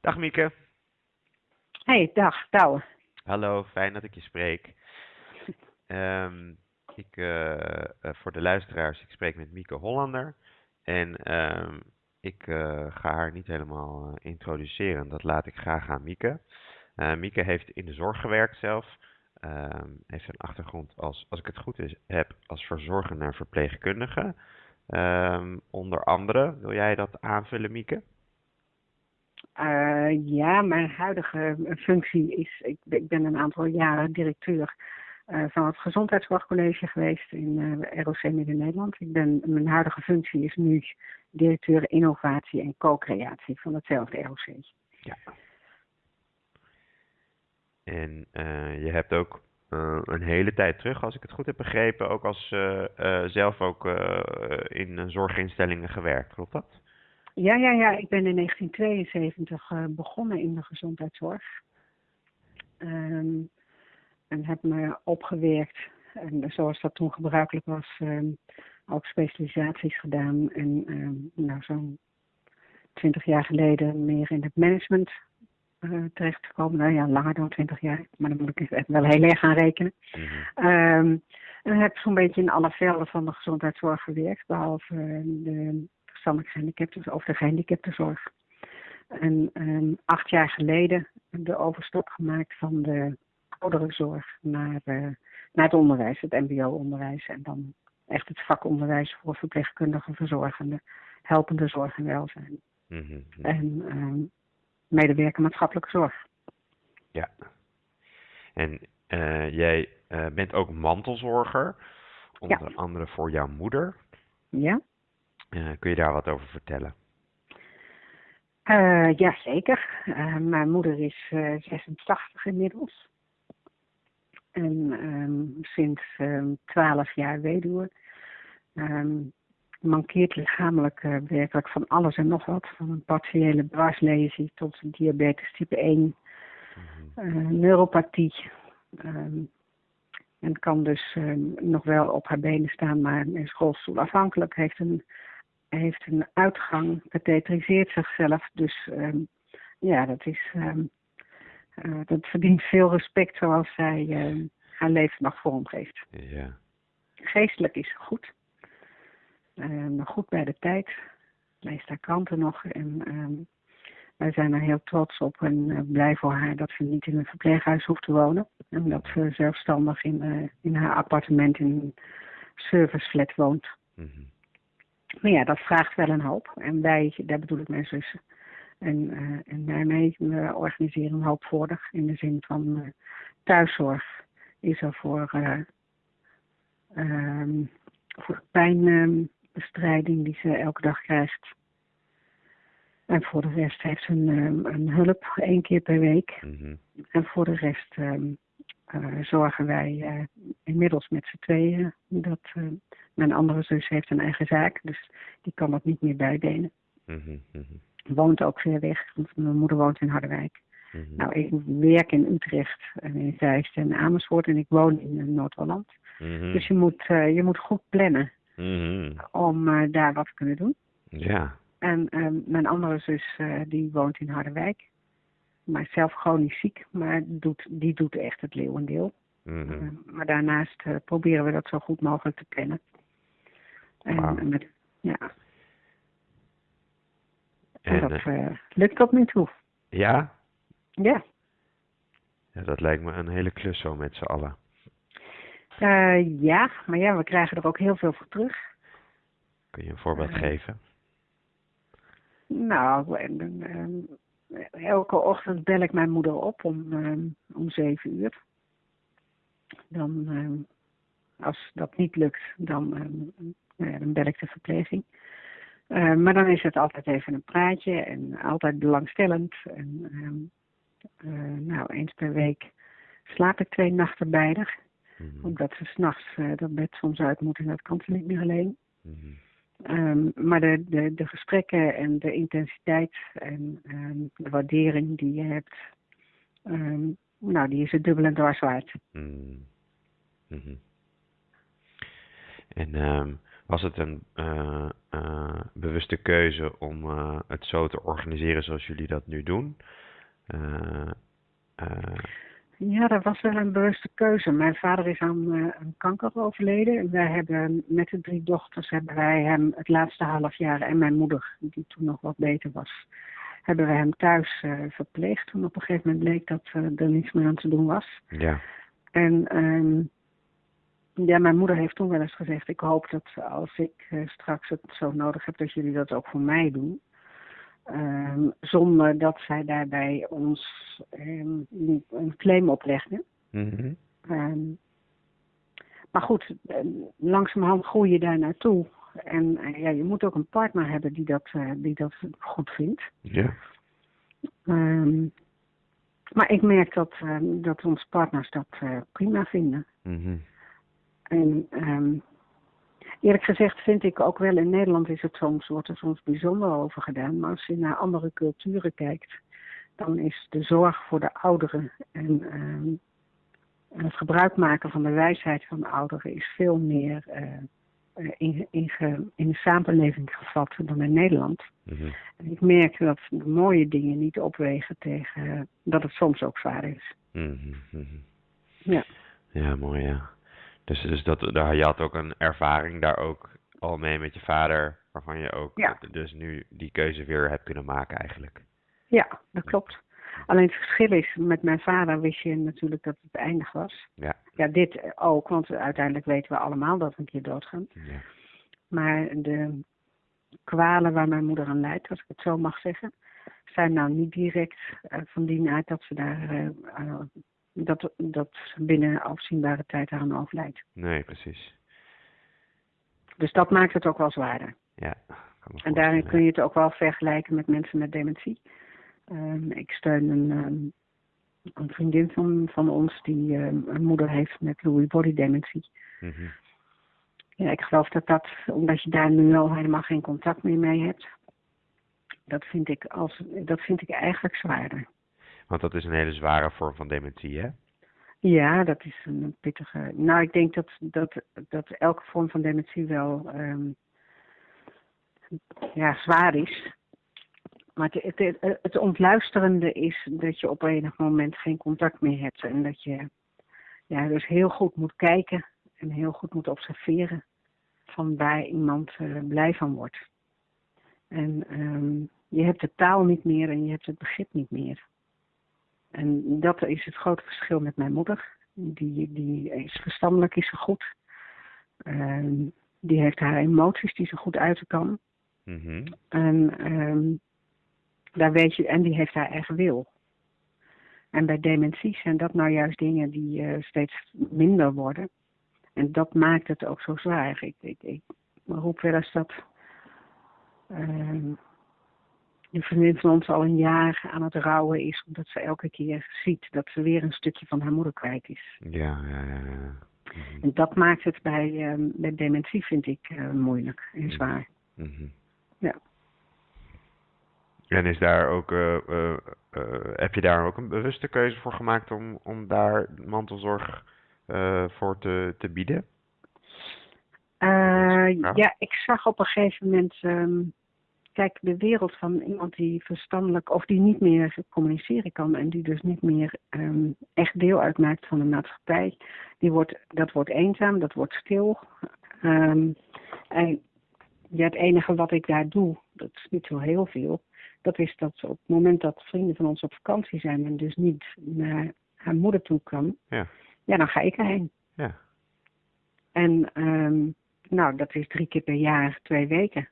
Dag Mieke. Hey, dag, Douwe. Hallo, fijn dat ik je spreek. Ehm, ik, eh, eh, voor de luisteraars, ik spreek met Mieke Hollander. En ehm, ik eh, ga haar niet helemaal introduceren. Dat laat ik graag aan Mieke. Eh, Mieke heeft in de zorg gewerkt zelf. Ehm, heeft een achtergrond als, als ik het goed is, heb, als verzorgende en verpleegkundige. Ehm, onder andere, wil jij dat aanvullen, Mieke? Eh, ja, mijn huidige functie is, ik, ik ben een aantal jaren directeur eh, van het Gezondheidszorgcollege geweest in eh, ROC Midden-Nederland. Ik ben, mijn huidige functie is nu directeur innovatie en co-creatie van hetzelfde ROC. Ja. En eh, je hebt ook eh, een hele tijd terug, als ik het goed heb begrepen, ook als eh, eh, zelf ook eh, in eh, zorginstellingen gewerkt, klopt dat? Ja, ja, ja, ik ben in 1972 eh, begonnen in de gezondheidszorg. Ehm, en heb me opgewerkt, en zoals dat toen gebruikelijk was, ehm, ook specialisaties gedaan. En ehm, nou, zo'n twintig jaar geleden meer in het management eh terecht gekomen. Nou ja, langer dan twintig jaar, maar dan moet ik wel heel erg gaan rekenen. Ehm, en heb zo'n beetje in alle velden van de gezondheidszorg gewerkt, behalve eh, de verstandelijk gehandicapten of de gehandicaptenzorg. En ehm, acht jaar geleden de overstap gemaakt van de ouderenzorg naar, eh, naar het onderwijs, het mbo-onderwijs. En dan echt het vakonderwijs voor verpleegkundigen, verzorgenden, helpende zorg en welzijn. Mhm, mhm. En ehm, medewerker maatschappelijke zorg. Ja. En eh, jij eh, bent ook mantelzorger, onder andere voor jouw moeder. Ja? Eh, kun je daar wat over vertellen? Eh ja, zeker. Eh, mijn moeder is eh 86 inmiddels. En ehm, sinds ehm 12 jaar weduwe. Ehm mankeert lichamelijk eh, werkelijk van alles en nog wat. Van een partiële dwarslesie tot diabetes type 1. Mhm. neuropathie. En kan dus nog wel op haar benen staan, maar is rolstoelafhankelijk. Heeft een, heeft een uitgang, katheteriseert zichzelf. Dus ehm, ja, dat, is, ehm, eh, dat verdient veel respect zoals zij ehm, haar leven nog vormgeeft. Ja. Geestelijk is ze goed. Ehm, goed bij de tijd. Leest haar kranten nog. En wij zijn er heel trots op en eh, blij voor haar dat ze niet in een verpleeghuis hoeft te wonen. En dat ze zelfstandig in, eh, in haar appartement in een serviceflat woont. Mhm. Maar ja, dat vraagt wel een hoop. En wij, daar bedoel ik mijn zussen. En, eh en daarmee we organiseren een hoop voor haar. In de zin van eh, thuiszorg is er voor, voor pijnbestrijding die ze elke dag krijgt. En voor de rest heeft ze een, een hulp één keer per week. Mhm. En voor de rest ehm, eh, zorgen wij eh, inmiddels met z'n tweeën. Dat, eh, mijn andere zus heeft een eigen zaak, dus die kan dat niet meer bijbenen. Mhm. Woont ook ver weg, want mijn moeder woont in Harderwijk. Mhm. Nou, ik werk in Utrecht, en in Zeist en Amersfoort en ik woon in eh, Noord-Holland. Mhm. Dus je moet, eh, je moet goed plannen om eh, daar wat te kunnen doen. Ja. En mijn andere zus, eh, die woont in Harderwijk. Maar zelf chronisch ziek, maar doet, die doet echt het leeuwendeel. Mhm. Eh, maar daarnaast eh, proberen we dat zo goed mogelijk te plannen. En met, ja, en En, dat eh, lukt tot nu toe. ja? Ja. ja, dat lijkt me een hele klus zo met z'n allen. Ja, maar ja, we krijgen er ook heel veel voor terug. Kun je een voorbeeld geven? Nou, en, en, ehm, elke ochtend bel ik mijn moeder op om, ehm, om zeven uur. Dan, ehm, als dat niet lukt, dan, ehm, nou dan bel ik de verpleging. Eh, maar dan is het altijd even een praatje en altijd belangstellend. En, eh, nou, eens per week slaap ik twee nachten bij haar. Mhm. Omdat ze s'nachts uh, dat bed soms uit moet en dat kan ze niet meer alleen. Mhm. Um, maar de, de, de gesprekken en de intensiteit en um, de waardering die je hebt, um, nou, die is het dubbel en dwars waard. Mhm. En ehm, Was het een eh, eh, bewuste keuze om eh, het zo te organiseren zoals jullie dat nu doen? Ja, dat was wel een bewuste keuze. Mijn vader is aan, eh, kanker overleden. En wij hebben met de drie dochters hebben wij hem het laatste half jaar en mijn moeder, die toen nog wat beter was, hebben wij hem thuis eh, verpleegd. Toen op een gegeven moment bleek dat eh, er niets meer aan te doen was. ja. En ehm, ja, mijn moeder heeft toen wel eens gezegd: Ik hoop dat als ik straks het zo nodig heb, dat jullie dat ook voor mij doen. Ehm, zonder dat zij daarbij ons ehm, een claim oplegde. Mhm. Ehm, maar goed, eh, langzamerhand groei je daar naartoe. En eh, ja, je moet ook een partner hebben die dat, eh, die dat goed vindt. Ja. Maar ik merk dat, dat onze partners dat prima vinden. Mhm. En eerlijk gezegd vind ik ook wel in Nederland is het soms, wordt er soms bijzonder over gedaan. Maar als je naar andere culturen kijkt, dan is de zorg voor de ouderen en, ehm, het gebruik maken van de wijsheid van de ouderen is veel meer eh, eh, in, in, in de samenleving gevat dan in Nederland. Mhm. En ik merk dat de mooie dingen niet opwegen tegen dat het soms ook zwaar is. Mhm, mhm. Ja. Ja, mooi ja. Dus, dus dat, daar, je had ook een ervaring daar ook al mee met je vader, waarvan je ook Ja. dus nu die keuze weer hebt kunnen maken eigenlijk. Ja, dat klopt. Alleen het verschil is, met mijn vader wist je natuurlijk dat het eindig was. Ja. Ja, dit ook, want uiteindelijk weten we allemaal dat we een keer doodgaan. Ja. Maar de kwalen waar mijn moeder aan leidt, als ik het zo mag zeggen, zijn nou niet direct eh, van die aard dat ze daar eh, eh, dat, dat binnen afzienbare tijd aan overlijdt. Nee, precies. Dus dat maakt het ook wel zwaarder. Ja. En daarin kun je het ook wel vergelijken met mensen met dementie. Ehm, ik steun een, ehm, een vriendin van, van ons die ehm, een moeder heeft met Lewy body dementie. Mhm. Ja, ik geloof dat dat, omdat je daar nu al helemaal geen contact meer mee hebt, dat vind ik, als, dat vind ik eigenlijk zwaarder. Want dat is een hele zware vorm van dementie, hè? Ja, dat is een pittige. Nou, ik denk dat, dat, dat elke vorm van dementie wel ehm, ja, zwaar is. Maar het, het, het, ontluisterende is dat je op enig moment geen contact meer hebt. En dat je ja, dus heel goed moet kijken en heel goed moet observeren van waar iemand eh, blij van wordt. En ehm, je hebt de taal niet meer en je hebt het begrip niet meer. En dat is het grote verschil met mijn moeder. Die, die is verstandelijk is ze goed. Ehm, die heeft haar emoties die ze goed uiten kan. Mhm. En, ehm, daar weet je, en die heeft haar eigen wil. En bij dementie zijn dat nou juist dingen die eh, steeds minder worden. En dat maakt het ook zo zwaar. Ik, ik, ik roep wel eens dat ehm een vriendin van ons al een jaar aan het rouwen is, omdat ze elke keer ziet dat ze weer een stukje van haar moeder kwijt is. Ja, ja, ja. ja. Mhm. En dat maakt het bij, bij dementie, vind ik, eh, moeilijk en zwaar. Mhm. Ja. En is daar ook, eh, eh, heb je daar ook een bewuste keuze voor gemaakt om, om daar mantelzorg voor te, te bieden? Ja. ja, ik zag op een gegeven moment, ehm, kijk, de wereld van iemand die verstandelijk of die niet meer communiceren kan en die dus niet meer ehm, echt deel uitmaakt van de maatschappij, die wordt, dat wordt eenzaam, dat wordt stil. Ehm, en ja, het enige wat ik daar doe, dat is niet zo heel veel, dat is dat op het moment dat vrienden van ons op vakantie zijn en dus niet naar haar moeder toe kan, Ja. ja, dan ga ik erheen. Ja. En ehm, nou, dat is drie keer per jaar, twee weken.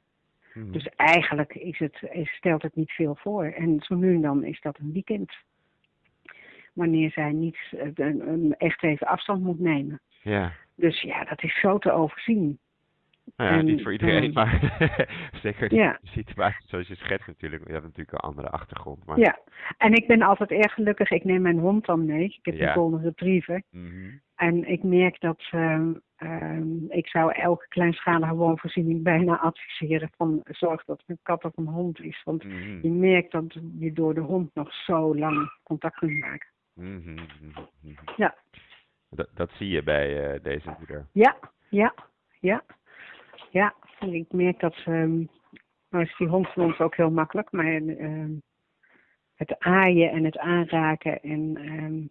Mhm. Dus eigenlijk is het, is- stelt het niet veel voor. En zo nu en dan is dat een weekend. Wanneer zij niet eh, echt even afstand moet nemen. Ja. Dus ja, dat is zo te overzien. Nou ja, En, niet voor iedereen, maar zeker de situatie zoals je schetst natuurlijk. Je hebt natuurlijk een andere achtergrond. Maar, Ja, en ik ben altijd erg gelukkig. Ik neem mijn hond dan mee. Ik heb Ja. een golden retriever. Mhm. En ik merk dat ehm, ehm, ik zou elke kleinschalige woonvoorziening bijna adviseren van zorg dat het een kat of een hond is. Want Mhm. je merkt dat je door de hond nog zo lang contact kunt maken. Mhm. Ja. Dat, dat zie je bij eh, deze moeder. Ja, ja, ja. Ja, ik merk dat ehm nou is die hond van ons ook heel makkelijk, maar ehm het aaien en het aanraken en ehm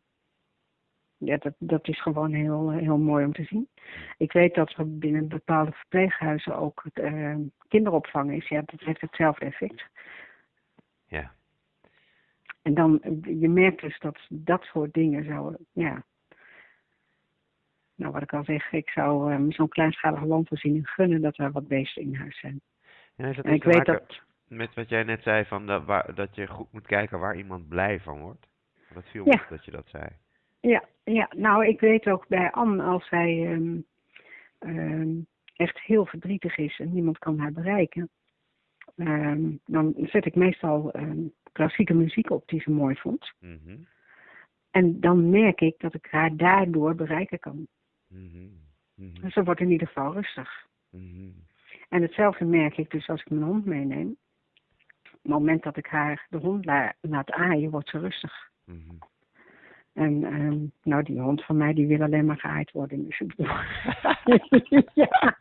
ja, dat, dat is gewoon heel, heel mooi om te zien. Ik weet dat er binnen bepaalde verpleeghuizen ook kinderopvang is. Ja, dat heeft hetzelfde effect. Ja. En dan, je merkt dus dat dat soort dingen zou, ja. Nou, wat ik al zeg, ik zou ehm zo'n kleinschalige landvoorziening gunnen dat er wat beesten in huis zijn. En dat ik weet dat, met wat jij net zei, van dat, waar, dat je goed moet kijken waar iemand blij van wordt? Dat viel Ja. me op dat je dat zei. ja, ja, nou, ik weet ook bij Anne, als zij ehm ehm echt heel verdrietig is en niemand kan haar bereiken, ehm dan zet ik meestal klassieke muziek op die ze mooi vond. Mhm. En dan merk ik dat ik haar daardoor bereiken kan. Mhm. Dus ze wordt in ieder geval rustig. Mhm. En hetzelfde merk ik dus als ik mijn hond meeneem. Op het moment dat ik haar de hond la- laat aaien, wordt ze rustig. Mhm. En ehm, nou, die hond van mij die wil alleen maar geaaid worden. Dus ik bedoel... ja.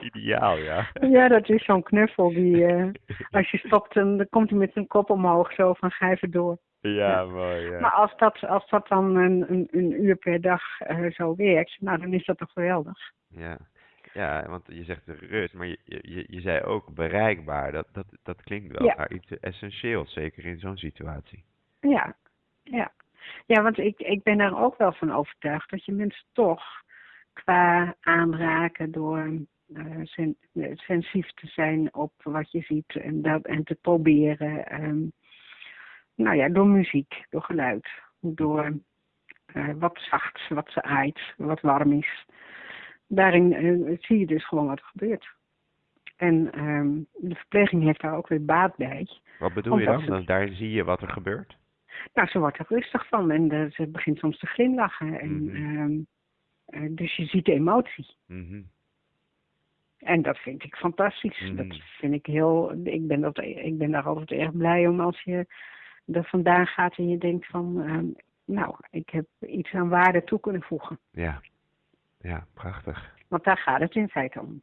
Ideaal, ja. ja, dat is zo'n knuffel die eh, als je stopt, dan dan komt hij met zijn kop omhoog zo van ga even door. Ja, mooi. Ja. Maar als dat, als dat dan een, een, een uur per dag eh, zo werkt, nou dan is dat toch geweldig. Ja. ja, want je zegt de rust, maar je, je, je zei ook bereikbaar. Dat, dat, dat klinkt wel Ja. naar iets essentieels, zeker in zo'n situatie. Ja, ja. Ja, want ik, ik ben er ook wel van overtuigd dat je mensen toch qua aanraken door sen, eh, sensitief te zijn op wat je ziet en, dat, en te proberen. ehm, nou ja, door muziek, door geluid, door eh, wat zacht, wat ze aait, wat warm is. Daarin eh, zie je dus gewoon wat er gebeurt. En ehm, de verpleging heeft daar ook weer baat bij. Wat bedoel je dan? ze- Daar zie je wat er gebeurt? Nou, ze wordt er rustig van en ze begint soms te glimlachen. En, Mhm. ehm, eh, dus je ziet de emotie. Mhm. En dat vind ik fantastisch. Mhm. Dat vind ik heel. Ik ben, dat, ik ben daar altijd erg blij om als je er vandaan gaat en je denkt van. ehm, nou, ik heb iets aan waarde toe kunnen voegen. Ja. Ja, prachtig. Want daar gaat het in feite om.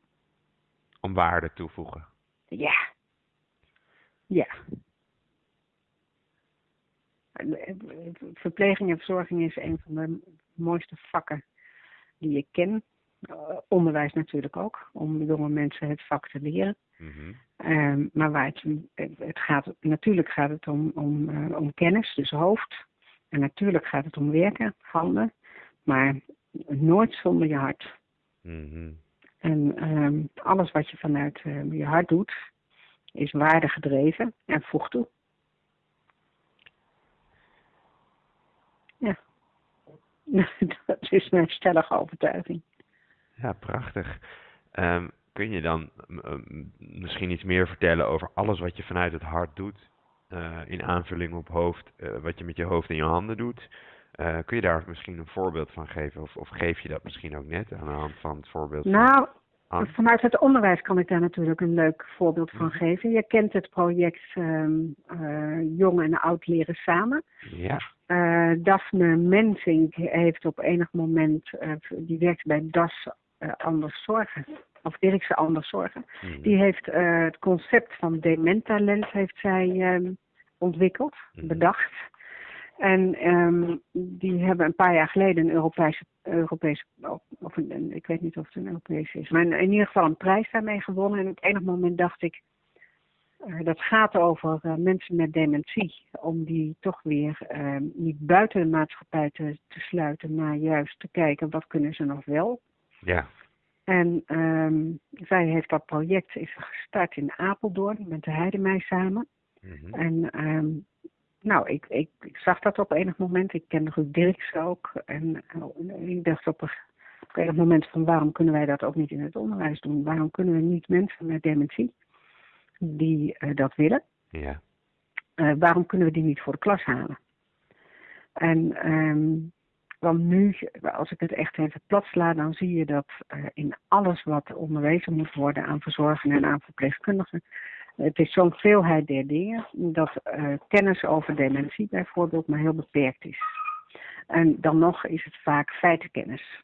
Om waarde toevoegen. Ja. Ja. Verpleging en verzorging is een van de mooiste vakken die ik ken. Eh, onderwijs natuurlijk ook, om jonge mensen het vak te leren. Mhm. Ehm, maar waar het, het gaat, natuurlijk gaat het om, om, eh, om kennis, dus hoofd. En natuurlijk gaat het om werken, handen. Maar nooit zonder je hart. Mhm. En ehm, alles wat je vanuit eh, je hart doet, is waardegedreven en voegt toe. Ja. Dat is mijn stellige overtuiging. Ja, prachtig. Ehm, kun je dan misschien iets meer vertellen over alles wat je vanuit het hart doet, eh, in aanvulling op hoofd, eh, wat je met je hoofd en je handen doet? Eh, kun je daar misschien een voorbeeld van geven? Of, of geef je dat misschien ook net aan de hand van het voorbeeld Nou, vanuit het onderwijs kan ik daar natuurlijk een leuk voorbeeld van Mhm. geven. Je kent het project eh, Jong en Oud Leren Samen. Ja. Daphne Mensink heeft op enig moment, die werkt bij DAS Anders Zorgen, of Dirkse Anders Zorgen. Mhm. Die heeft eh, het concept van dementalent heeft zij ehm, ontwikkeld, Mhm. bedacht. En ehm, die hebben een paar jaar geleden een Europese, Europese of, een, ik weet niet of het een Europese is, maar in, in ieder geval een prijs daarmee gewonnen. En op enig moment dacht ik, eh, dat gaat over eh, mensen met dementie, om die toch weer ehm, niet buiten de maatschappij te, te sluiten, maar juist te kijken wat kunnen ze nog wel. Ja. En ehm, zij heeft dat project is gestart in Apeldoorn met de Heidemij samen. Mhm. En ehm, nou, ik, ik, ik zag dat op enig moment. Ik ken Ruud Dirks ook. En eh, ik dacht op een, op enig moment van waarom kunnen wij dat ook niet in het onderwijs doen? Waarom kunnen we niet mensen met dementie die eh, dat willen, Ja. eh, waarom kunnen we die niet voor de klas halen? En ehm, want nu, als ik het echt even plat sla, dan zie je dat eh, in alles wat onderwezen moet worden aan verzorgenden en aan verpleegkundigen, het is zo'n veelheid der dingen dat eh, kennis over dementie bijvoorbeeld maar heel beperkt is. En dan nog is het vaak feitenkennis.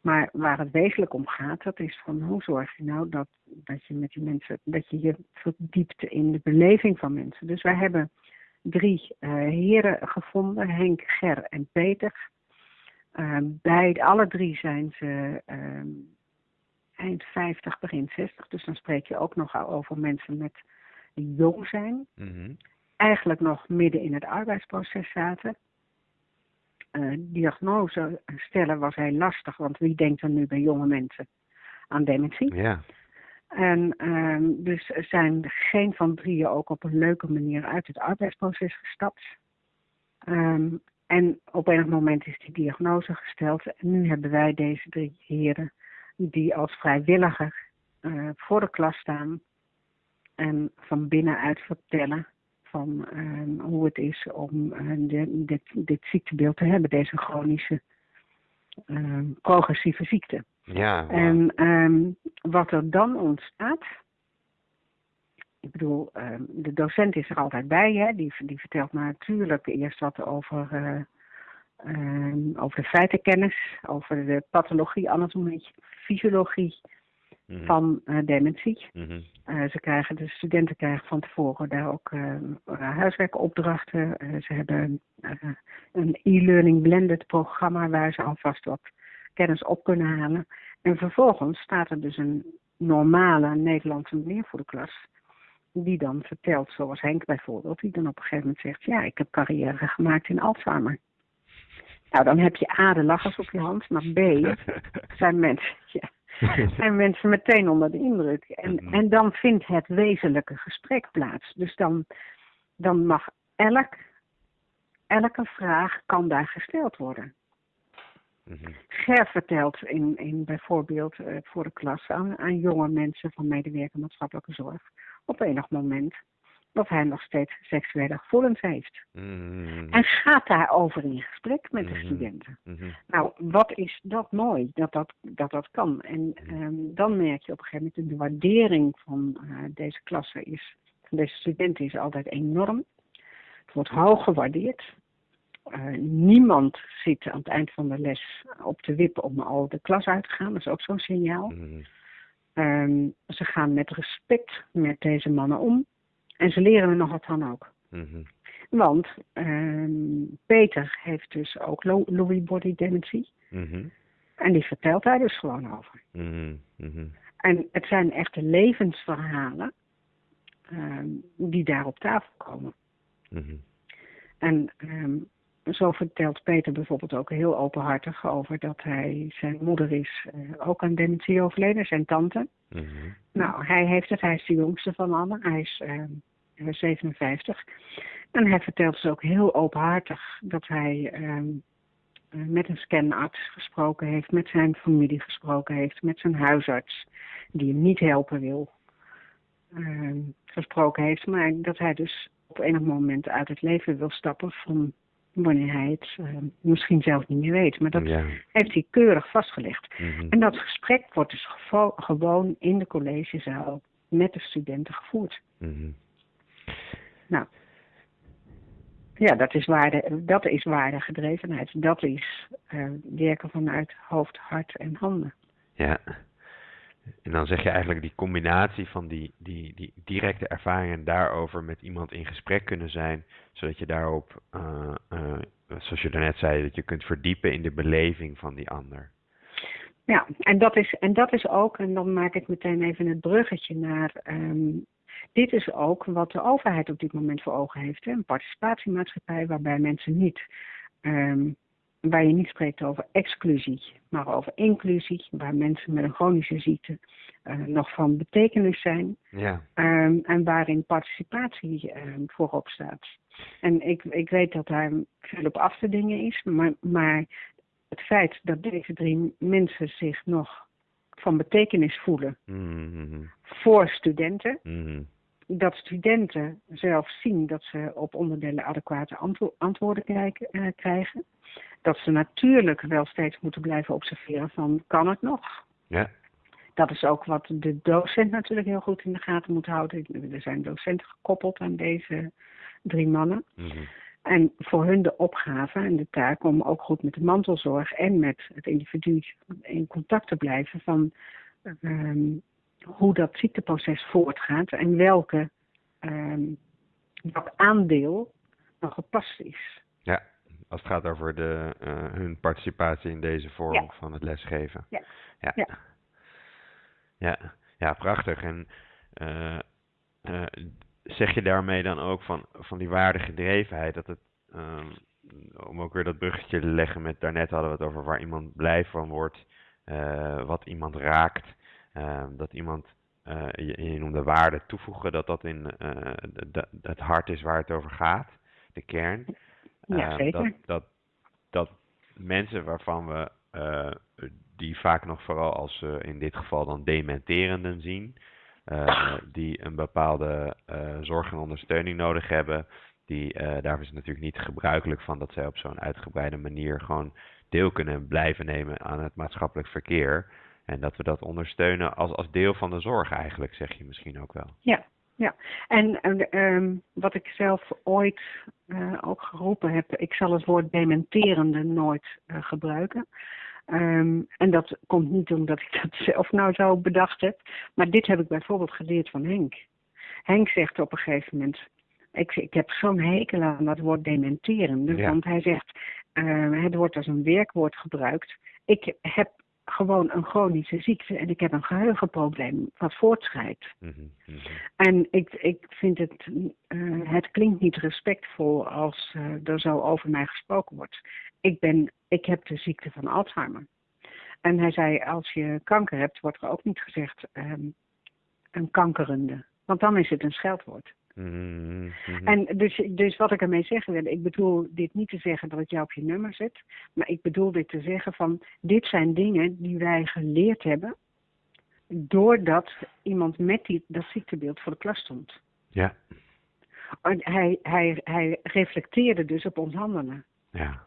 Maar waar het wezenlijk om gaat, dat is van hoe zorg je nou dat, dat je met die mensen, dat je je verdiept in de beleving van mensen. Dus wij hebben drie uh, heren gevonden, Henk, Ger en Peter. Uh, bij alle drie zijn ze uh, eind 50, begin 60. Dus dan spreek je ook nog over mensen met die jong zijn. Mhm. Eigenlijk nog midden in het arbeidsproces zaten. Uh, diagnose stellen was heel lastig, want wie denkt er nu bij jonge mensen aan dementie? Ja. En um, dus zijn geen van drieën ook op een leuke manier uit het arbeidsproces gestapt. Um, en op enig moment is die diagnose gesteld. En nu hebben wij deze drie heren die als vrijwilliger uh, voor de klas staan en van binnenuit vertellen van um, hoe het is om uh, de, dit, dit ziektebeeld te hebben, deze chronische progressieve ziekte. Ja. Wow. En um, wat er dan ontstaat, ik bedoel, um, de docent is er altijd bij, hè? Die, die vertelt natuurlijk eerst wat over, uh, um, over de feitenkennis, over de pathologie, anatomie, fysiologie mm -hmm. van uh, dementie. Mm -hmm. uh, ze krijgen, de studenten krijgen van tevoren daar ook huiswerkopdrachten. ze hebben een e-learning blended programma waar ze alvast wat kennis op kunnen halen. En vervolgens staat er dus een normale Nederlandse meneer voor de klas. Die dan vertelt, zoals Henk bijvoorbeeld, die dan op een gegeven moment zegt: Ja, ik heb carrière gemaakt in Alzheimer. Nou, dan heb je A, de lachers op je hand, maar B, zijn mensen, ja, zijn mensen meteen onder de indruk. En, en dan vindt het wezenlijke gesprek plaats. Dus dan, dan mag elk, elke vraag kan daar gesteld worden. Mm-hmm. Ger vertelt in, in bijvoorbeeld uh, voor de klas aan, aan jonge mensen van medewerker maatschappelijke zorg op enig moment dat hij nog steeds seksuele gevoelens heeft. Mm-hmm. En gaat daarover in gesprek met mm-hmm. de studenten. Mm-hmm. Nou, wat is dat mooi dat dat, dat, dat kan. En um, dan merk je op een gegeven moment de waardering van uh, deze klasse is, van deze studenten is altijd enorm. Het wordt hoog gewaardeerd. Uh, niemand zit aan het eind van de les op de wip om al de klas uit te gaan. Dat is ook zo'n signaal. Mm-hmm. Um, ze gaan met respect met deze mannen om. En ze leren er nog wat van ook. Mm-hmm. Want um, Peter heeft dus ook Louis body dementie. Mm-hmm. En die vertelt daar dus gewoon over. Mm-hmm. En het zijn echte levensverhalen um, die daar op tafel komen. En um, zo vertelt Peter bijvoorbeeld ook heel openhartig over dat hij, zijn moeder is uh, ook aan dementie overleden, zijn tante. Mm-hmm. Nou, hij heeft het, hij is de jongste van allen, hij is uh, 57. En hij vertelt dus ook heel openhartig dat hij uh, met een scanarts gesproken heeft, met zijn familie gesproken heeft, met zijn huisarts, die hem niet helpen wil, uh, gesproken heeft, maar dat hij dus op enig moment uit het leven wil stappen van wanneer hij het uh, misschien zelf niet meer weet. Maar dat ja. heeft hij keurig vastgelegd. Mm-hmm. En dat gesprek wordt dus gewoon in de collegezaal met de studenten gevoerd. Mm-hmm. Nou, ja, dat is, waarde, dat is waardegedrevenheid. Dat is uh, werken vanuit hoofd, hart en handen. Ja. En dan zeg je eigenlijk die combinatie van die, die, die directe ervaringen daarover met iemand in gesprek kunnen zijn, zodat je daarop, uh, uh, zoals je daarnet zei, dat je kunt verdiepen in de beleving van die ander. Ja, en dat is, en dat is ook, en dan maak ik meteen even het bruggetje naar, um, dit is ook wat de overheid op dit moment voor ogen heeft. Hè? Een participatiemaatschappij waarbij mensen niet um, waar je niet spreekt over exclusie, maar over inclusie, waar mensen met een chronische ziekte uh, nog van betekenis zijn. Ja. Um, en waarin participatie um, voorop staat. En ik, ik weet dat daar veel op af te dingen is, maar, maar het feit dat deze drie mensen zich nog van betekenis voelen mm-hmm. voor studenten, mm-hmm. dat studenten zelf zien dat ze op onderdelen adequate antwo antwoorden krijgen, krijgen dat ze natuurlijk wel steeds moeten blijven observeren van kan het nog? Ja. Dat is ook wat de docent natuurlijk heel goed in de gaten moet houden. Er zijn docenten gekoppeld aan deze drie mannen. Mm-hmm. En voor hun de opgave en de taak om ook goed met de mantelzorg en met het individu in contact te blijven van ehm, hoe dat ziekteproces voortgaat en welke, um, welk aandeel nog gepast is. Ja, als het gaat over de, uh, hun participatie in deze vorm van het lesgeven. Ja. Ja. ja. ja. ja prachtig. En uh, uh, zeg je daarmee dan ook van, van die waardegedrevenheid, dat het, um, om ook weer dat bruggetje te leggen met daarnet hadden we het over waar iemand blij van wordt, wat iemand raakt, uh, dat iemand, uh, je, je noemde waarde toevoegen, dat dat in de, het hart is waar het over gaat, de kern. Ja, ehm, zeker. Dat, dat, dat mensen waarvan we die vaak nog vooral als in dit geval dan dementerenden zien, uh, die een bepaalde uh, zorg en ondersteuning nodig hebben. Die, uh, daar is het natuurlijk niet gebruikelijk van dat zij op zo'n uitgebreide manier gewoon deel kunnen blijven nemen aan het maatschappelijk verkeer. En dat we dat ondersteunen als, als deel van de zorg eigenlijk, zeg je misschien ook wel. Ja, ja. En um, wat ik zelf ooit ook geroepen heb, ik zal het woord dementerende nooit gebruiken. Um, en dat komt niet omdat ik dat zelf nou zo bedacht heb. Maar dit heb ik bijvoorbeeld geleerd van Henk. Henk zegt op een gegeven moment. Ik, ik heb zo'n hekel aan dat woord dementeren. Ja. Want hij zegt. Uh, het wordt als een werkwoord gebruikt. Ik heb gewoon een chronische ziekte en ik heb een geheugenprobleem wat voortschrijdt. Mhm, mhm. En ik, ik vind het, uh, het klinkt niet respectvol als uh, er zo over mij gesproken wordt. Ik, ben, ik heb de ziekte van Alzheimer. En hij zei, als je kanker hebt, wordt er ook niet gezegd um, een kankerende. Want dan is het een scheldwoord. Mhm, mhm. En dus, dus wat ik ermee zeggen wil, ik bedoel dit niet te zeggen dat ik jou op je nummer zet, maar ik bedoel dit te zeggen van, dit zijn dingen die wij geleerd hebben, doordat iemand met die, dat ziektebeeld voor de klas stond. Ja, En Hij, hij, hij reflecteerde dus op ons handelen. ja.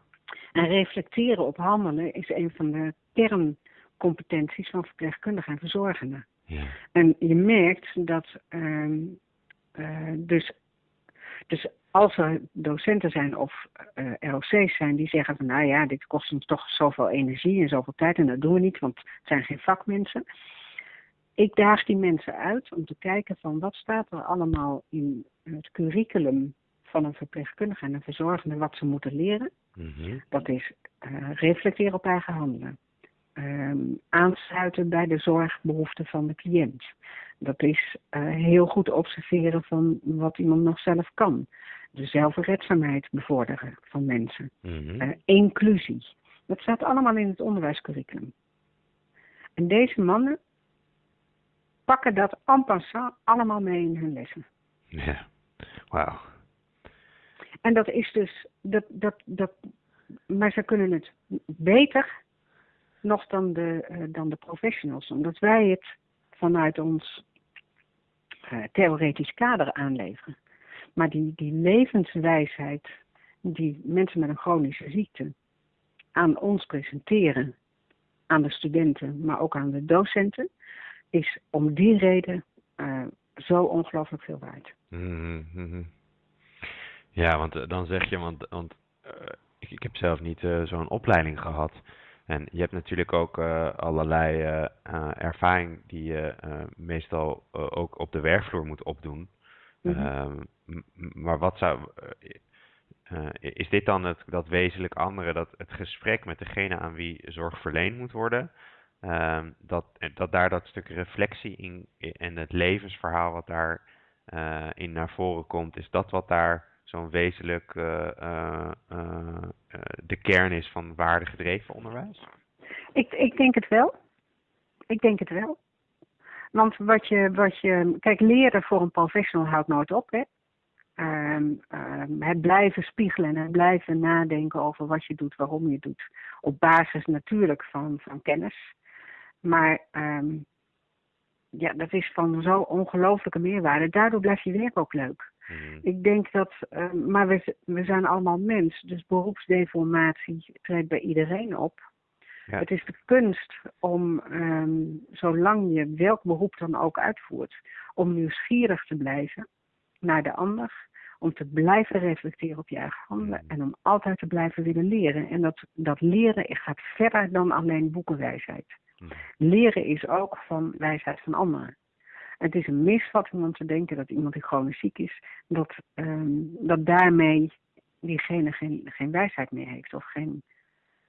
En reflecteren op handelen is een van de kerncompetenties van verpleegkundigen en verzorgenden. ja. En je merkt dat ehm dus, dus als er docenten zijn of uh, ROC's zijn die zeggen van nou ja, dit kost ons toch zoveel energie en zoveel tijd en dat doen we niet, want het zijn geen vakmensen. Ik daag die mensen uit om te kijken van wat staat er allemaal in het curriculum van een verpleegkundige en een verzorgende wat ze moeten leren. Mhm. Dat is uh, reflecteren op eigen handelen. Um, aansluiten bij de zorgbehoeften van de cliënt. Dat is uh, heel goed observeren van wat iemand nog zelf kan. De zelfredzaamheid bevorderen van mensen. Mhm. Uh, inclusie. Dat staat allemaal in het onderwijscurriculum. En deze mannen pakken dat en passant allemaal mee in hun lessen. Ja, wauw. En dat is dus, dat, dat, dat, maar ze kunnen het beter nog dan de, uh, dan de professionals. Omdat wij het vanuit ons uh, theoretisch kader aanleveren. Maar die, die levenswijsheid die mensen met een chronische ziekte aan ons presenteren, aan de studenten, maar ook aan de docenten, is om die reden uh, zo ongelooflijk veel waard. Mhm, mhm. Ja, want dan zeg je, want, want ik, ik heb zelf niet zo'n opleiding gehad. En je hebt natuurlijk ook uh, allerlei uh, ervaring die je meestal ook op de werkvloer moet opdoen. Mhm. Mm -hmm. maar wat zou. is dit dan het, dat wezenlijk andere, dat het gesprek met degene aan wie zorg verleend moet worden, ehm, dat, dat daar dat stuk reflectie in en het levensverhaal wat daar in naar voren komt, is dat wat daar zo'n wezenlijk uh, uh, uh, de kern is van waardegedreven onderwijs? Ik, ik denk het wel. Ik denk het wel. Want wat je, wat je, kijk, leren voor een professional houdt nooit op, hè. Um, um, het blijven spiegelen en het blijven nadenken over wat je doet, waarom je doet. Op basis natuurlijk van, van kennis. Maar um, ja, dat is van zo ongelooflijke meerwaarde. Daardoor blijft je werk ook leuk. Mm. Ik denk dat, uh, maar we, we zijn allemaal mens, dus beroepsdeformatie treedt bij iedereen op. Ja. Het is de kunst om, um, zolang je welk beroep dan ook uitvoert, om nieuwsgierig te blijven naar de ander, om te blijven reflecteren op je eigen handelen Mm. en om altijd te blijven willen leren. En dat, dat leren gaat verder dan alleen boekenwijsheid. Mhm. Leren is ook van wijsheid van anderen. Het is een misvatting om te denken dat iemand die chronisch ziek is, dat, ehm, dat daarmee diegene geen, geen wijsheid meer heeft of geen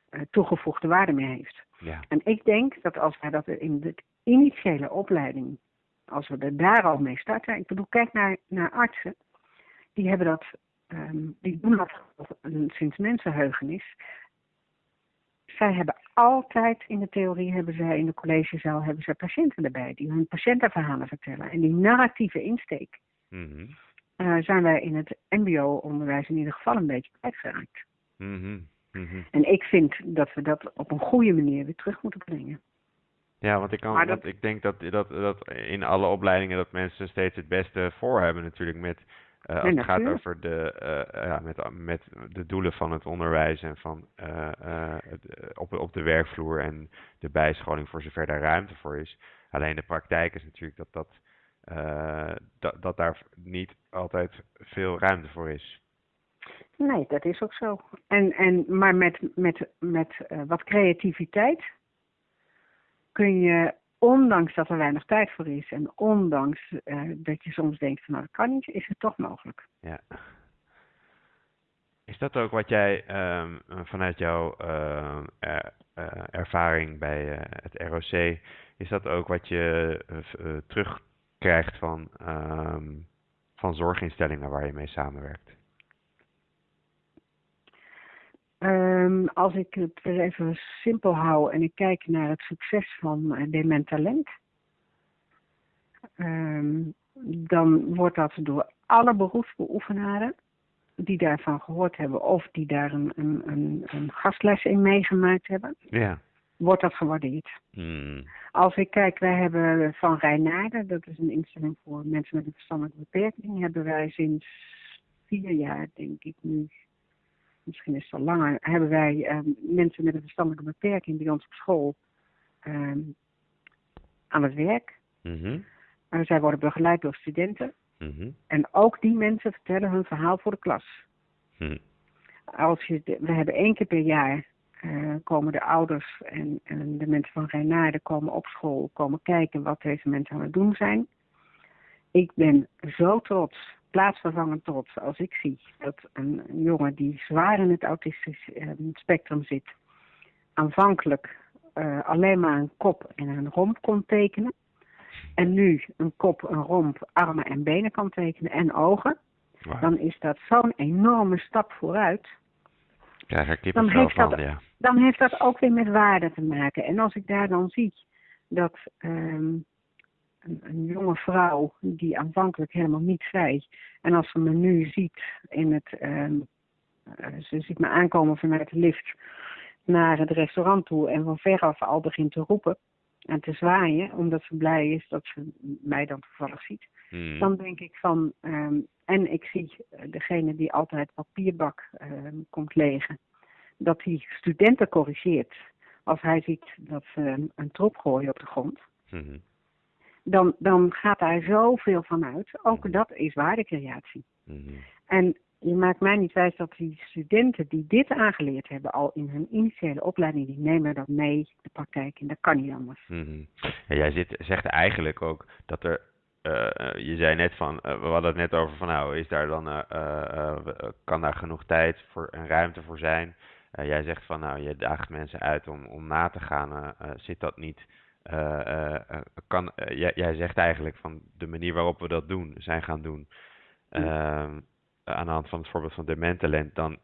eh, toegevoegde waarde meer heeft. Ja. En ik denk dat als wij dat in de initiële opleiding, als we er daar al mee starten, ik bedoel, kijk naar, naar artsen, die hebben dat, ehm, die doen dat sinds mensenheugenis. Zij hebben altijd in de theorie, hebben zij in de collegezaal, hebben zij patiënten erbij die hun patiëntenverhalen vertellen. En die narratieve insteek Mhm. eh, zijn wij in het MBO-onderwijs in ieder geval een beetje kwijtgeraakt. Mhm. Mhm. En ik vind dat we dat op een goede manier weer terug moeten brengen. Ja, want ik, kan, dat- ik denk dat, dat, dat in alle opleidingen dat mensen steeds het beste voor hebben natuurlijk met eh, als het gaat over de, eh, ja, met, met de doelen van het onderwijs en van eh, op, op de werkvloer en de bijscholing voor zover daar ruimte voor is. Alleen de praktijk is natuurlijk dat, dat, dat, dat daar niet altijd veel ruimte voor is. Nee, dat is ook zo. En, en, maar met, met, met wat creativiteit kun je, ondanks dat er weinig tijd voor is en ondanks eh, dat je soms denkt van nou dat kan niet, is het toch mogelijk. Ja. Is dat ook wat jij ehm, eh, vanuit jouw ehm, eh, ervaring bij eh, het ROC, is dat ook wat je terugkrijgt van, ehm, van zorginstellingen waar je mee samenwerkt? Ehm, als ik het even simpel hou en ik kijk naar het succes van uh, Dement Talent, ehm, dan wordt dat door alle beroepsbeoefenaren die daarvan gehoord hebben of die daar een, een, een, een gastles in meegemaakt hebben, Ja. wordt dat gewaardeerd. Hmm. Als ik kijk, wij hebben van Rijnaarden, dat is een instelling voor mensen met een verstandelijke beperking, hebben wij sinds vier jaar, denk ik nu, misschien is het al langer, hebben wij ehm, mensen met een verstandelijke beperking bij ons op school ehm, aan het werk. En zij worden begeleid door studenten. Mhm. En ook die mensen vertellen hun verhaal voor de klas. Hm. Als je de- we hebben één keer per jaar eh, komen de ouders en, en de mensen van Rijnaarden komen op school, komen kijken wat deze mensen aan het doen zijn. Ik ben zo trots, plaatsvervangend trots, als ik zie dat een, jongen die zwaar in het autistisch eh, spectrum zit, aanvankelijk eh, alleen maar een kop en een romp kon tekenen. En nu een kop, een romp, armen en benen kan tekenen en ogen. Dan is dat zo'n enorme stap vooruit. Krijg er Dan heeft dat- van, ja. Dan heeft dat ook weer met waarde te maken. En als ik daar dan zie dat ehm, een, een jonge vrouw die aanvankelijk helemaal niet zei. En als ze me nu ziet in het, eh, ze ziet me aankomen vanuit de lift naar het restaurant toe en van veraf al begint te roepen en te zwaaien, omdat ze blij is dat ze mij dan toevallig ziet. Hmm. Dan denk ik van, ehm, en ik zie degene die altijd papierbak ehm, komt legen, dat die studenten corrigeert als hij ziet dat ze een, troep gooien op de grond. Mhm. Dan, dan gaat daar zoveel van uit. Ook dat is waardecreatie. Mhm. En je maakt mij niet wijs dat die studenten die dit aangeleerd hebben al in hun initiële opleiding, die nemen dat mee de praktijk in. Dat kan niet anders. Mhm. Ja, jij zit, zegt eigenlijk ook dat er, eh, eh, je zei net van, eh, we hadden het net over van nou, is daar dan, kan daar genoeg tijd voor en ruimte voor zijn? Jij zegt van nou, je daagt mensen uit om, om na te gaan, zit dat niet? Eh, eh, eh, kan, jij, jij zegt eigenlijk van de manier waarop we dat doen, zijn gaan doen, ehm, aan de hand van het voorbeeld van Dementalent, dan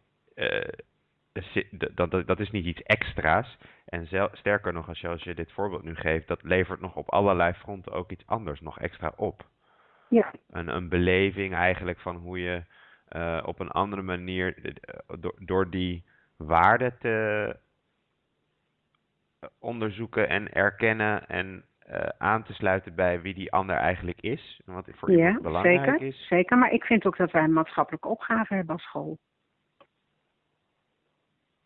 dat, dat, dat is niet iets extra's. En zel- sterker nog, als je, als je dit voorbeeld nu geeft, dat levert nog op allerlei fronten ook iets anders nog extra op. Ja, Een, een beleving eigenlijk van hoe je op een andere manier, door, door die waarde te onderzoeken en erkennen en eh, aan te sluiten bij wie die ander eigenlijk is. Wat voor ja iemand belangrijk zeker, is. zeker. Maar ik vind ook dat wij een maatschappelijke opgave hebben als school.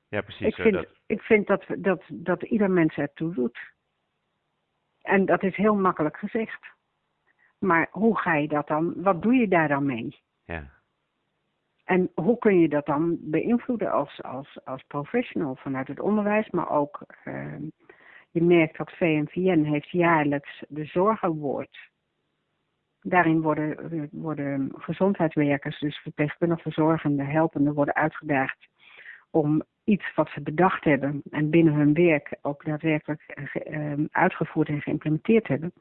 Ja, precies. Ik vind, dat, ik vind dat, dat, dat ieder mens ertoe doet. En dat is heel makkelijk gezegd. Maar hoe ga je dat dan, wat doe je daar dan mee? ja. En hoe kun je dat dan beïnvloeden als, als, als professional vanuit het onderwijs, maar ook ehm, je merkt dat VNVN heeft jaarlijks de zorgenwoord. Daarin worden, worden gezondheidswerkers, dus verpleegkundige verzorgenden, helpenden, worden uitgedaagd om iets wat ze bedacht hebben en binnen hun werk ook daadwerkelijk ehm, uitgevoerd en geïmplementeerd hebben,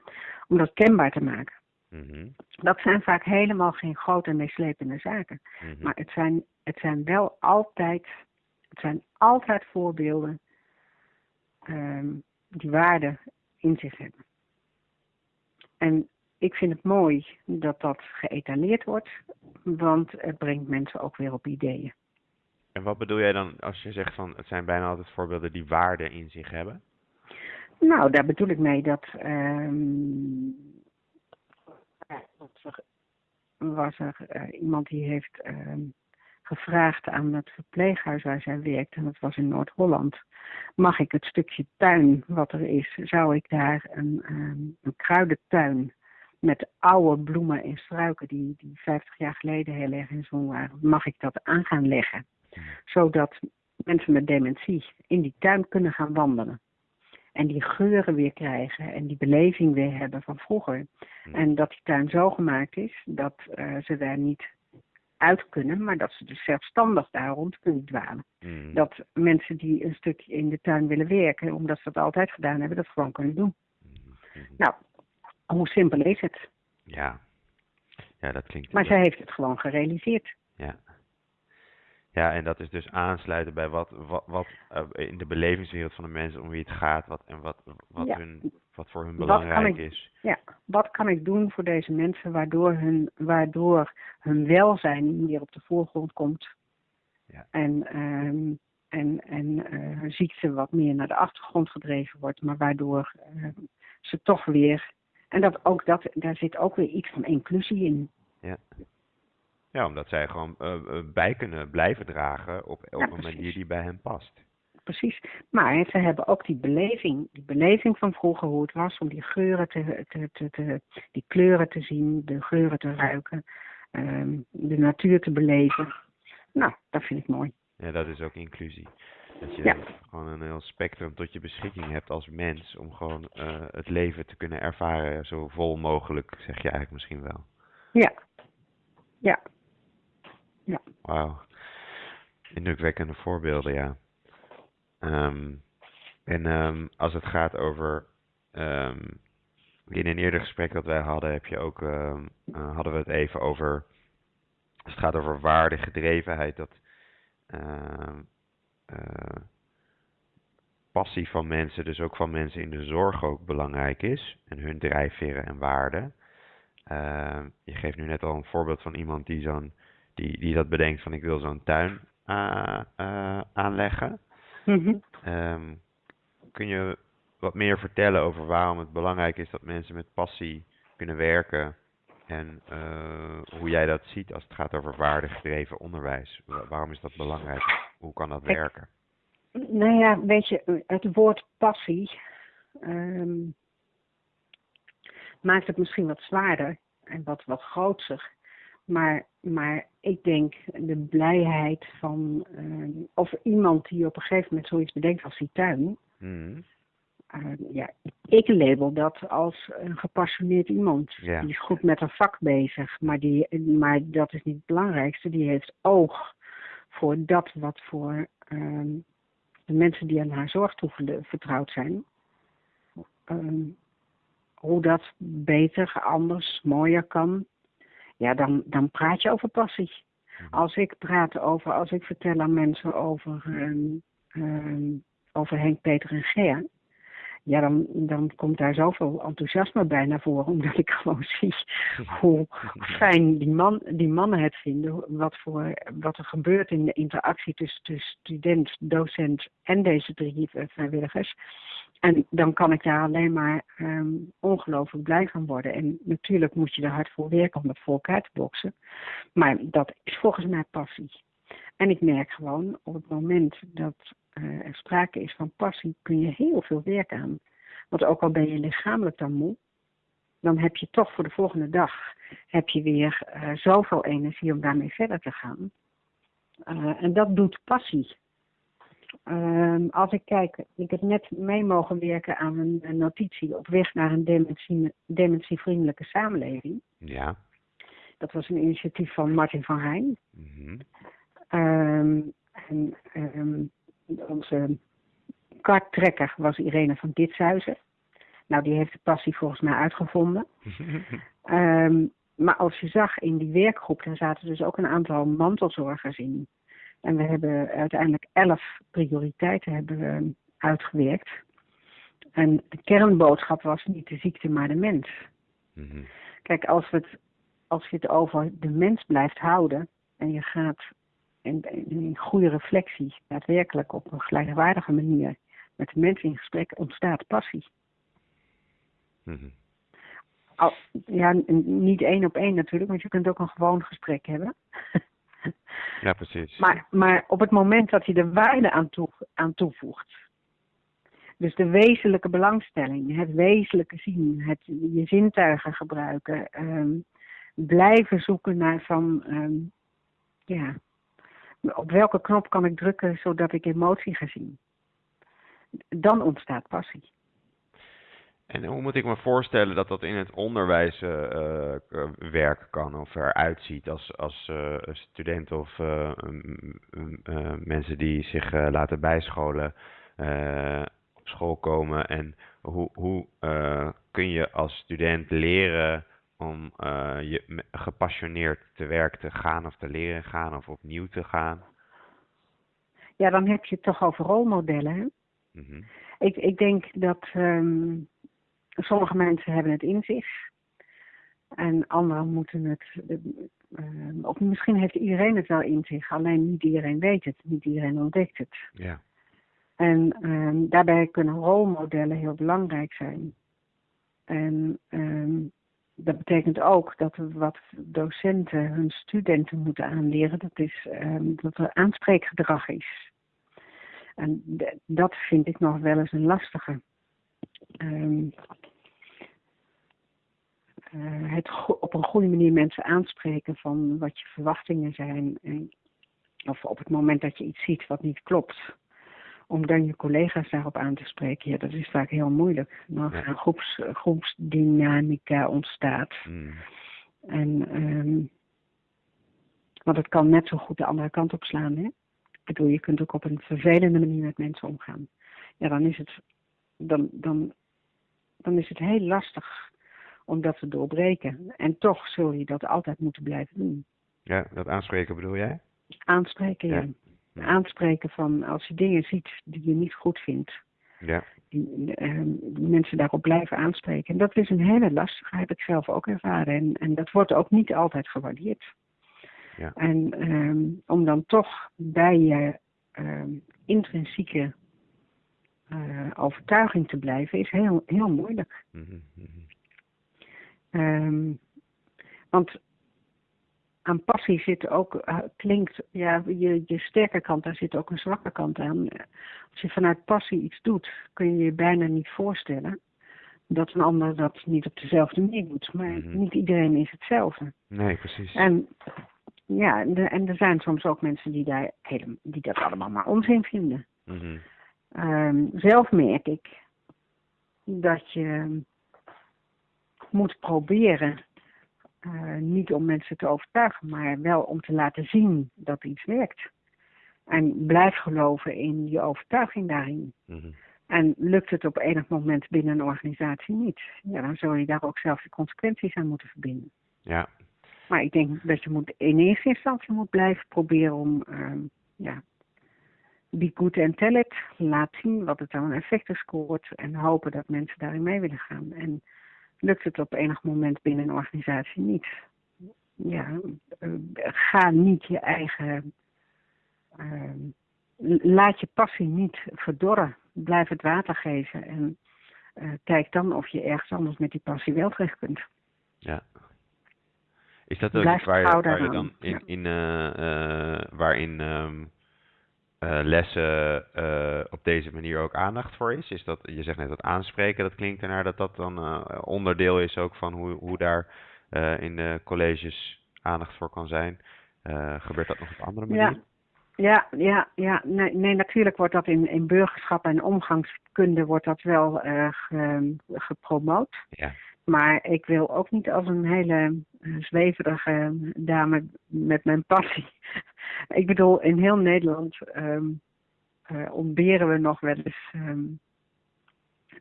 om dat kenbaar te maken. Mhm. Dat zijn vaak helemaal geen grote meeslepende zaken. Mhm. Maar het zijn, het zijn wel altijd, het zijn altijd voorbeelden ehm, die waarde in zich hebben. En ik vind het mooi dat dat geëtaleerd wordt, want het brengt mensen ook weer op ideeën. En wat bedoel jij dan als je zegt van het zijn bijna altijd voorbeelden die waarde in zich hebben? Nou, daar bedoel ik mee dat um, was er uh, iemand die heeft uh, gevraagd aan het verpleeghuis waar zij werkt, en dat was in Noord-Holland. Mag ik het stukje tuin wat er is, zou ik daar een, um, een kruidentuin met oude bloemen en struiken die, die 50 jaar geleden heel erg in zon waren, mag ik dat aan gaan leggen. Zodat mensen met dementie in die tuin kunnen gaan wandelen. En die geuren weer krijgen en die beleving weer hebben van vroeger. En dat die tuin zo gemaakt is dat uh, ze daar niet uit kunnen, maar dat ze dus zelfstandig daar rond kunnen dwalen. Mm. Dat mensen die een stukje in de tuin willen werken, omdat ze dat altijd gedaan hebben, dat gewoon kunnen doen. Mm. Nou, hoe simpel is het? Ja, ja dat klinkt... Maar zij heeft het gewoon gerealiseerd. Ja. En dat is dus aansluiten bij wat, wat, wat uh, in de belevingswereld van de mensen om wie het gaat wat, en wat, wat, hun, wat voor hun belangrijk is. Ja, wat kan ik doen voor deze mensen waardoor hun, waardoor hun welzijn meer op de voorgrond komt. Ja. En, um, en, en uh, hun ziekte wat meer naar de achtergrond gedreven wordt, maar waardoor uh, ze toch weer. En dat ook dat, daar zit ook weer iets van inclusie in. Ja. Ja, omdat zij gewoon uh, bij kunnen blijven dragen op, op een manier die bij hen past. Precies. Maar ze hebben ook die beleving, die beleving van vroeger hoe het was om die geuren te, te, te, te die kleuren te zien, de geuren te ruiken, um, de natuur te beleven. Nou, dat vind ik mooi. Ja, dat is ook inclusie. Dat je gewoon een heel spectrum tot je beschikking hebt als mens om gewoon uh, het leven te kunnen ervaren zo vol mogelijk, zeg je eigenlijk misschien wel. Ja. Ja, ja. Wauw. Indrukwekkende voorbeelden, ja. Um, en um, als het gaat over. Um, in een eerder gesprek dat wij hadden, heb je ook, uh, hadden we het even over. Als het gaat over waardegedrevenheid, dat. Uh, passie van mensen, dus ook van mensen in de zorg, ook belangrijk is. En hun drijfveren en waarden. je geeft nu net al een voorbeeld van iemand die zo'n die, die dat bedenkt van ik wil zo'n tuin uh, uh, aanleggen. Mm um, kun je wat meer vertellen over waarom het belangrijk is dat mensen met passie kunnen werken en uh, hoe jij dat ziet als het gaat over waardegedreven onderwijs? Waarom is dat belangrijk? Hoe kan dat werken? Nou ja, weet je, het woord passie um, maakt het misschien wat zwaarder en wat, wat grootser. Maar, maar ik denk de blijheid van, uh, of iemand die op een gegeven moment zoiets bedenkt als die tuin. Mm. Uh, ja, ik label dat als een gepassioneerd iemand. Die is goed met een vak bezig, maar, die, maar dat is niet het belangrijkste. Die heeft oog voor dat wat voor uh, de mensen die aan haar zorg vertrouwd zijn. Ehm, hoe dat beter, anders, mooier kan ja, dan, dan praat je over passie. Mhm. Als ik praat over, als ik vertel aan mensen over, um, um, over Henk, Peter en Ger, ja, dan, dan komt daar zoveel enthousiasme bij naar voren, omdat ik gewoon zie hoe fijn die, man, die mannen het vinden, wat, voor, wat er gebeurt in de interactie tussen, tussen student, docent en deze drie vrijwilligers. En dan kan ik daar alleen maar um, ongelooflijk blij van worden. En natuurlijk moet je er hard voor werken om dat voor elkaar te boksen. Maar dat is volgens mij passie. En ik merk gewoon op het moment dat uh, er sprake is van passie, kun je heel veel werk aan. Want ook al ben je lichamelijk dan moe, dan heb je toch voor de volgende dag heb je weer uh, zoveel energie om daarmee verder te gaan. Eh, en dat doet passie. Ehm, als ik kijk, ik heb net mee mogen werken aan een, een notitie op weg naar een dementie, dementievriendelijke samenleving. Ja. Dat was een initiatief van Martin van Rijn. Mhm. Ehm, en ehm, onze karttrekker was Irene van Ditshuizen. Nou, die heeft de passie volgens mij uitgevonden. Maar als je zag in die werkgroep, daar zaten dus ook een aantal mantelzorgers in. En we hebben uiteindelijk elf prioriteiten hebben we uitgewerkt. En de kernboodschap was niet de ziekte, maar de mens. Mhm. Kijk, als, we het, als je het over de mens blijft houden en je gaat in, in goede reflectie, daadwerkelijk op een gelijkwaardige manier met de mens in gesprek, ontstaat passie. Mhm. Al, ja, niet één op één natuurlijk, want je kunt ook een gewoon gesprek hebben. Ja, precies. Maar, maar op het moment dat je er waarde aan, toe, aan toevoegt. Dus de wezenlijke belangstelling, het wezenlijke zien, het je zintuigen gebruiken, ehm, blijven zoeken naar van, ehm, ja, op welke knop kan ik drukken zodat ik emotie ga zien. Dan ontstaat passie. En hoe moet ik me voorstellen dat dat in het onderwijs eh, eh, k- werken kan of eruit ziet als, als eh, studenten of mensen die zich laten bijscholen op school komen en hoe, hoe kun je als student leren om je gepassioneerd te werk te gaan of te leren gaan of opnieuw te gaan? Ja, dan heb je het toch over rolmodellen. Mhm. Ik, ik denk dat ehm, sommige mensen hebben het in zich. En anderen moeten het. eh, of misschien heeft iedereen het wel in zich, alleen niet iedereen weet het, niet iedereen ontdekt het. Ja. En ehm, daarbij kunnen rolmodellen heel belangrijk zijn. En ehm, dat betekent ook dat we wat docenten hun studenten moeten aanleren, dat, is, ehm, dat er aanspreekgedrag is. En dat vind ik nog wel eens een lastige. Eh, het op een goede manier mensen aanspreken van wat je verwachtingen zijn. En, of op het moment dat je iets ziet wat niet klopt. Om dan je collega's daarop aan te spreken, ja, dat is vaak heel moeilijk. Dan Ja. gaan groeps, groepsdynamica ontstaat. Mm. En, ehm, want het kan net zo goed de andere kant op slaan. Hè? Ik bedoel, je kunt ook op een vervelende manier met mensen omgaan. Ja, dan is het, dan, dan, dan is het heel lastig om dat te doorbreken. En toch zul je dat altijd moeten blijven doen. Ja, dat aanspreken bedoel jij? Aanspreken, ja. Ja. Aanspreken van als je dingen ziet die je niet goed vindt. Ja. Die, ehm, die mensen daarop blijven aanspreken. En dat is een hele lastige, heb ik zelf ook ervaren. En, en dat wordt ook niet altijd gewaardeerd. Ja. En ehm, om dan toch bij je ehm, intrinsieke eh, overtuiging te blijven, is heel, heel moeilijk. Mhm, mhm. Ehm, want aan passie zit ook, eh, klinkt, ja, je, je sterke kant, daar zit ook een zwakke kant aan. Als je vanuit passie iets doet, kun je je bijna niet voorstellen dat een ander dat niet op dezelfde manier doet. Maar Mhm. niet iedereen is hetzelfde. Nee, precies. En ja, en, de- en er zijn soms ook mensen die, daar helemaal, die dat allemaal maar onzin vinden. Mhm. Ehm, zelf merk ik dat je moet proberen, eh, niet om mensen te overtuigen, maar wel om te laten zien dat iets werkt. En blijf geloven in je overtuiging daarin. Mhm. En lukt het op enig moment binnen een organisatie niet, ja, dan zul je daar ook zelf de consequenties aan moeten verbinden. Ja. Maar ik denk dat je moet in eerste instantie moet blijven proberen om, ehm, ja, be good and tell it. Laat zien wat het aan effecten scoort en hopen dat mensen daarin mee willen gaan. En lukt het op enig moment binnen een organisatie niet, ja, eh, ga niet je eigen, ehm, laat je passie niet verdorren. Blijf het water geven en eh, kijk dan of je ergens anders met die passie wel terecht kunt. Ja. Is dat ook Blijf iets waar je, waar dan in, in eh, eh, waarin ehm, eh, lessen eh, op deze manier ook aandacht voor is? Is dat, je zegt net dat aanspreken, dat klinkt ernaar dat dat dan eh, onderdeel is ook van hoe, hoe daar in de colleges aandacht voor kan zijn. Gebeurt dat nog op andere manier? Ja, Ja, ja, ja. Nee, nee, natuurlijk wordt dat in, in burgerschap en omgangskunde wordt dat wel ge, gepromoot. Ja. Maar ik wil ook niet als een hele zweverige dame met mijn passie. ik bedoel, in heel Nederland um, uh, ontberen we nog wel eens um,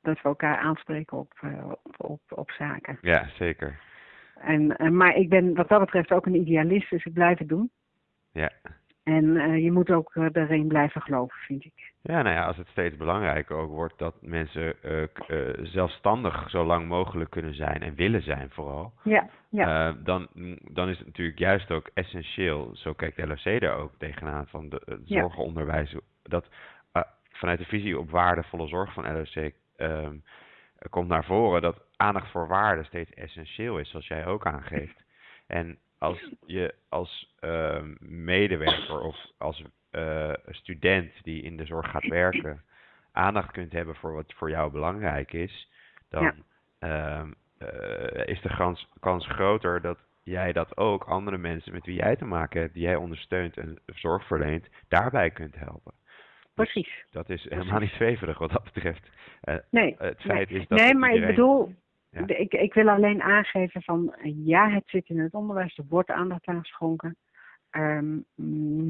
dat we elkaar aanspreken op, op, op, op, zaken. Ja, zeker. En, maar ik ben wat dat betreft ook een idealist, dus ik blijf het doen. Ja. En uh, je moet ook uh, erin blijven geloven, vind ik. Ja, nou ja, als het steeds belangrijker ook wordt dat mensen uh, zelfstandig zo lang mogelijk kunnen zijn en willen zijn vooral. Ja, ja. dan, dan is het natuurlijk juist ook essentieel, zo kijkt LOC daar ook tegenaan, van de, het zorgonderwijs, dat vanuit de visie op waardevolle zorg van LOC um, komt naar voren dat aandacht voor waarde steeds essentieel is, zoals jij ook aangeeft. En als je als uh, medewerker of als uh, student die in de zorg gaat werken aandacht kunt hebben voor wat voor jou belangrijk is, dan ja. uh, is de kans, kans groter dat jij dat ook andere mensen met wie jij te maken hebt, die jij ondersteunt en zorg verleent, daarbij kunt helpen. Precies. Dus dat is helemaal niet zweverig wat dat betreft. Uh, nee. Het feit nee. is dat nee, maar iedereen... ik bedoel, Ja. ik, ik wil alleen aangeven van ja, het zit in het onderwijs, er wordt aandacht aan geschonken. Um,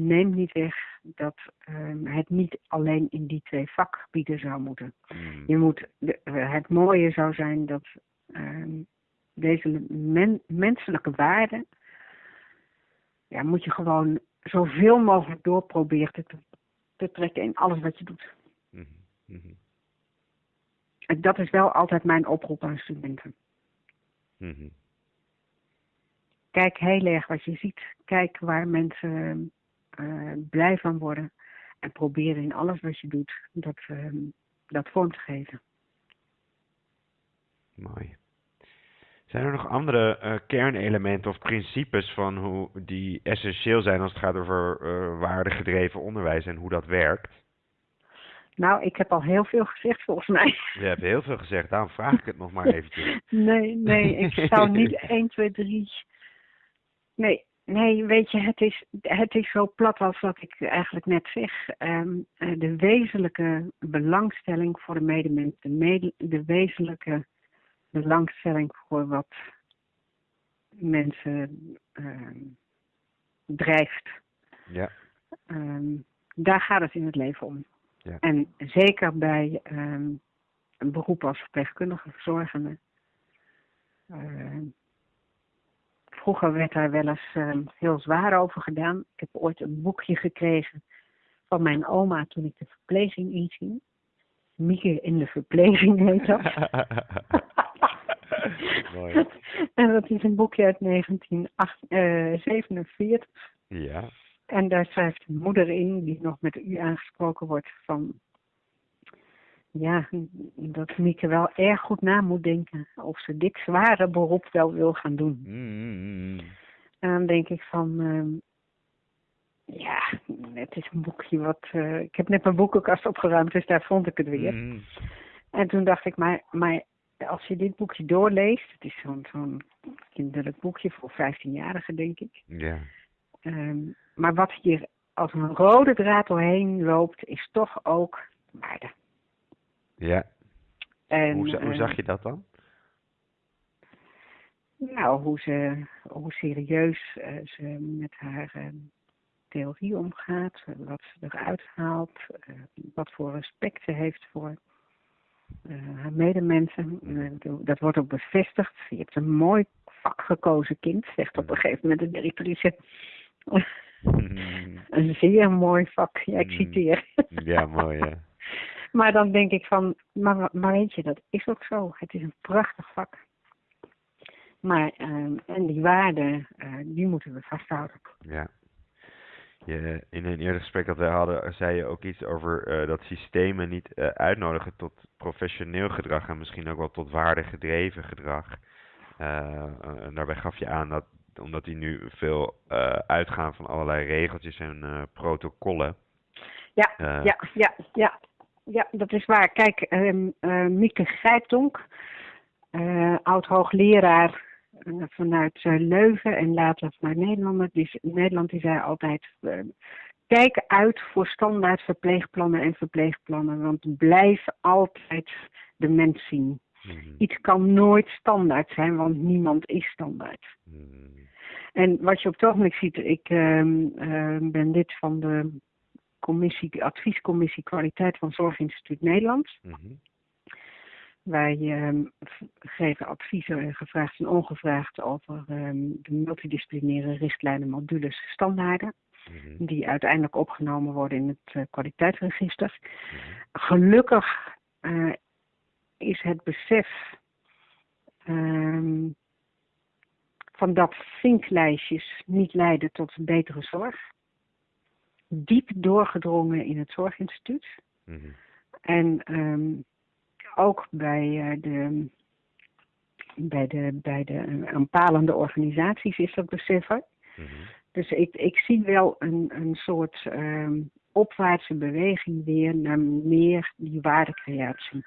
neem niet weg dat um, het niet alleen in die twee vakgebieden zou moeten. Mm. Je moet, de, het mooie zou zijn dat um, deze men, menselijke waarden, ja, moet je gewoon zoveel mogelijk doorproberen te, te trekken in alles wat je doet. En dat is wel altijd mijn oproep aan studenten. mhm. Kijk heel erg wat je ziet. Kijk waar mensen uh, blij van worden. En probeer in alles wat je doet dat, uh, dat vorm te geven. Mooi. Zijn er nog andere uh, kernelementen of principes van hoe die essentieel zijn als het gaat over uh, waardegedreven onderwijs en hoe dat werkt? Nou, ik heb al heel veel gezegd volgens mij. Je hebt heel veel gezegd, daarom vraag ik het nog maar eventjes. nee, nee, ik zou niet 1, 2, 3. Nee, nee, weet je, het is, het is zo plat als wat ik eigenlijk net zeg. Um, de wezenlijke belangstelling voor de medemens, de, mede, de wezenlijke belangstelling voor wat mensen um, drijft. Ja. Um, daar gaat het in het leven om. Ja. En zeker bij um, een beroep als verpleegkundige verzorgende. Uh, vroeger werd daar wel eens uh, heel zwaar over gedaan. Ik heb ooit een boekje gekregen van mijn oma toen ik de verpleging inging. Mieke in de verpleging heet dat. Mooi. en dat is een boekje uit 1947. Ja. En daar schrijft een moeder in, die nog met u aangesproken wordt, van ja, dat Mieke wel erg goed na moet denken of ze dit zware beroep wel wil gaan doen. Mm. En dan denk ik van, uh, ja, het is een boekje wat, uh, ik heb net mijn boekenkast opgeruimd, dus daar vond ik het weer. Mm. En toen dacht ik, maar, maar als je dit boekje doorleest, het is zo'n zo'n kinderlijk boekje voor 15-jarigen, denk ik. Ja. Um, maar wat hier als een rode draad doorheen loopt, is toch ook waarde. Ja. En, hoe, hoe uh, zag je dat dan? Nou, hoe, ze, hoe serieus uh, ze met haar uh, theorie omgaat, wat ze eruit haalt, wat voor respect ze heeft voor haar medemensen. dat wordt ook bevestigd. Je hebt een mooi vak gekozen kind, zegt op een gegeven moment de directrice. Mm. een zeer mooi vak, ja, ik citeer. ja, mooi. Maar dan denk ik van, maar, maar weet je, dat is ook zo. Het is een prachtig vak. Maar, uh, en die waarden, uh, die moeten we vasthouden. Ja. Je, in een eerder gesprek dat wij hadden, zei je ook iets over uh, dat systemen niet uh, uitnodigen tot professioneel gedrag en misschien ook wel tot waardegedreven gedrag. En daarbij gaf je aan dat, omdat die nu veel uitgaan van allerlei regeltjes en protocollen. Ja, ja, ja, ja. Ja, dat is waar. Kijk, uh, Mieke Grijpdonk, uh, oud-hoogleraar vanuit Leuven en later vanuit Nederland, die, Nederland, die zei altijd, kijk uit voor standaard verpleegplannen en verpleegplannen, want blijf altijd de mens zien. Mhm. Iets kan nooit standaard zijn, want niemand is standaard. Mhm. En wat je op het ogenblik ziet, ik ehm, ehm, ben lid van de commissie, adviescommissie kwaliteit van Zorginstituut Nederland. Mhm. Wij ehm, geven adviezen, gevraagd en ongevraagd, over de multidisciplinaire richtlijnen, modules, standaarden. Mhm. Die uiteindelijk opgenomen worden in het eh, kwaliteitsregister. Mhm. Gelukkig eh, is het besef van dat vinklijstjes niet leiden tot betere zorg. Diep doorgedrongen in het zorginstituut. Mhm. En ehm, ook bij, eh, de, bij de, bij de aanpalende organisaties is dat besef er. Mhm. Dus ik, ik zie wel een, een soort ehm, opwaartse beweging weer naar meer die waardecreatie.